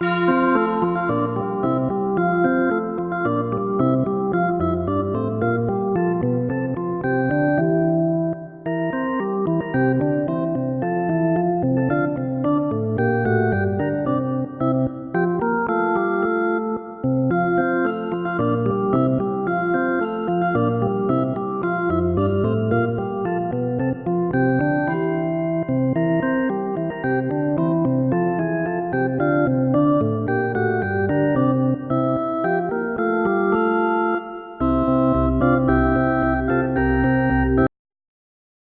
Thank